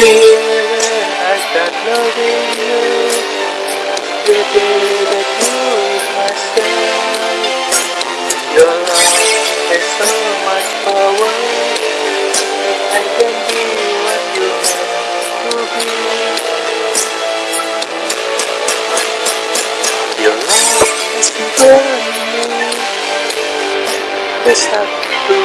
Here I start loving you The day that you Your love has so much power I can be what you to be Your love has me to forsake the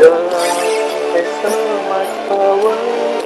Your love has so much power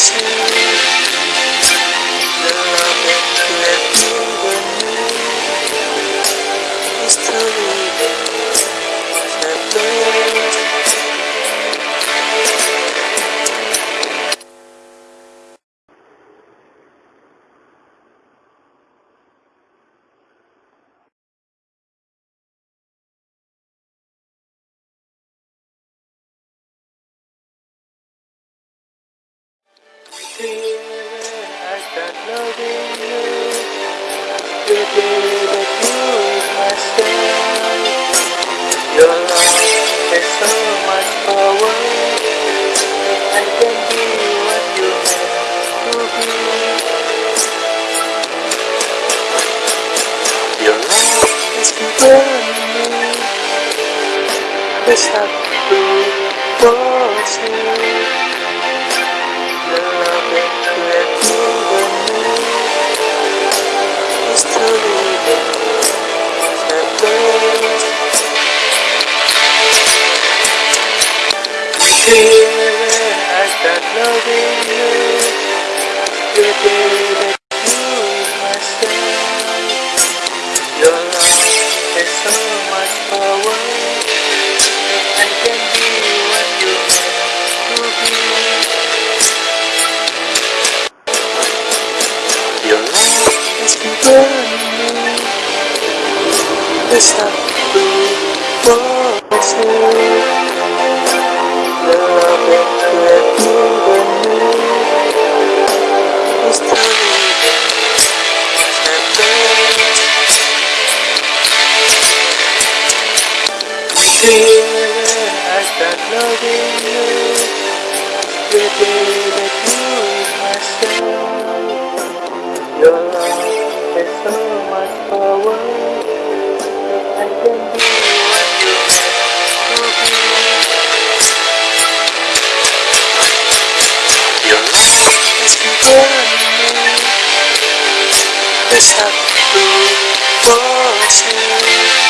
Gracias. Love is so much power. I can be what you meant to be. Your love has given me Here I start loving you the that you is myself. Your love has so much power I can be what you have to be. Your love has to forsake the Start loving you the day that you is myself. Your love has so much power that I can be what you to be. Your love me the love